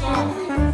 Get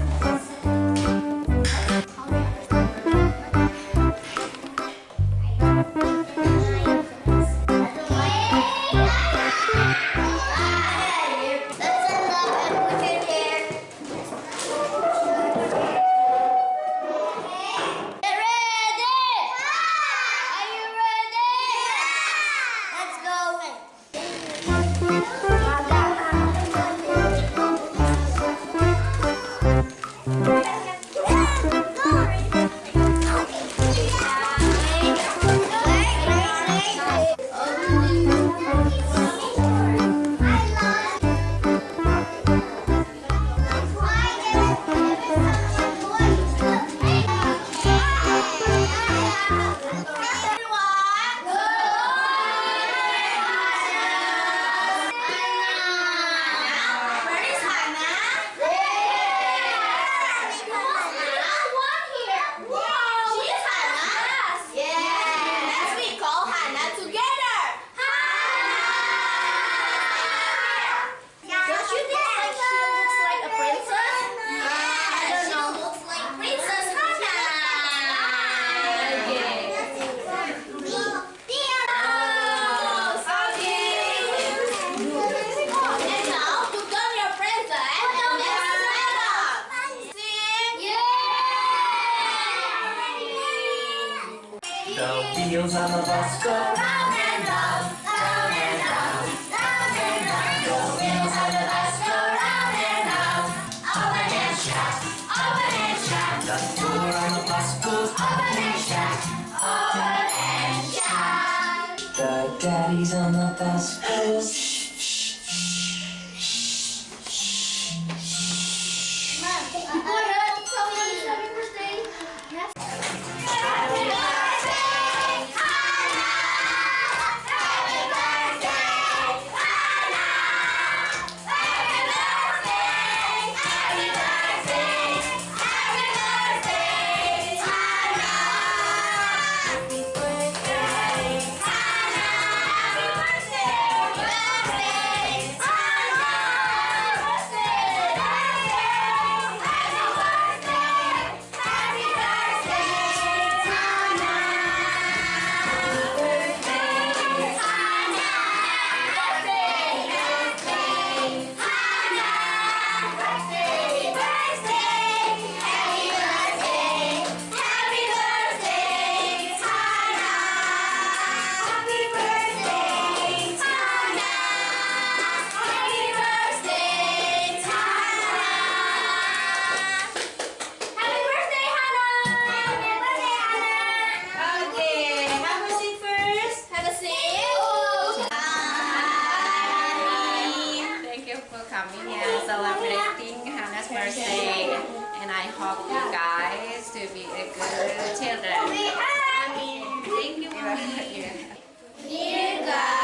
wheels on the bus go Round and round, round and round, round and round. On the bus go round and round. And and. The on the bus and and. The daddies on the bus nursing, and I hope you guys to be a good children. I mean, thank you. Dear God.